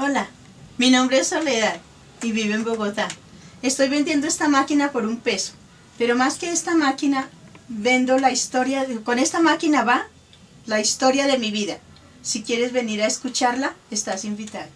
Hola, mi nombre es Soledad y vivo en Bogotá. Estoy vendiendo esta máquina por un peso, pero más que esta máquina, vendo la historia, de, con esta máquina va la historia de mi vida. Si quieres venir a escucharla, estás invitado.